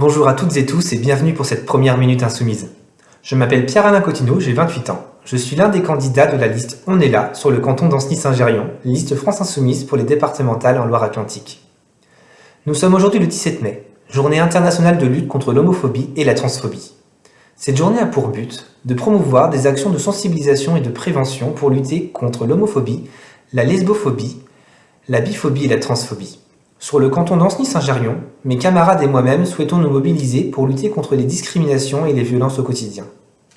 Bonjour à toutes et tous et bienvenue pour cette première Minute Insoumise. Je m'appelle Pierre-Alain Cotineau, j'ai 28 ans. Je suis l'un des candidats de la liste On est là sur le canton d'Ancenis-Saint-Gérion, liste France Insoumise pour les départementales en Loire-Atlantique. Nous sommes aujourd'hui le 17 mai, journée internationale de lutte contre l'homophobie et la transphobie. Cette journée a pour but de promouvoir des actions de sensibilisation et de prévention pour lutter contre l'homophobie, la lesbophobie, la biphobie et la transphobie. Sur le canton d'Ancenis-Saint-Gérion, mes camarades et moi-même souhaitons nous mobiliser pour lutter contre les discriminations et les violences au quotidien.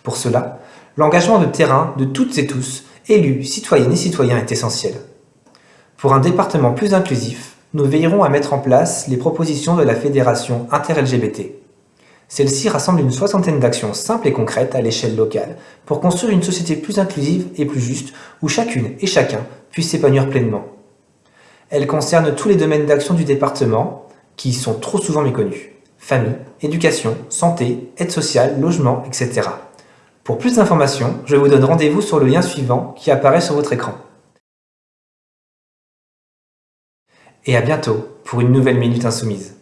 Pour cela, l'engagement de terrain de toutes et tous, élus, citoyennes et citoyens, est essentiel. Pour un département plus inclusif, nous veillerons à mettre en place les propositions de la Fédération inter-LGBT. Celle-ci rassemble une soixantaine d'actions simples et concrètes à l'échelle locale pour construire une société plus inclusive et plus juste où chacune et chacun puisse s'épanouir pleinement. Elle concerne tous les domaines d'action du département qui sont trop souvent méconnus. Famille, éducation, santé, aide sociale, logement, etc. Pour plus d'informations, je vous donne rendez-vous sur le lien suivant qui apparaît sur votre écran. Et à bientôt pour une nouvelle Minute Insoumise.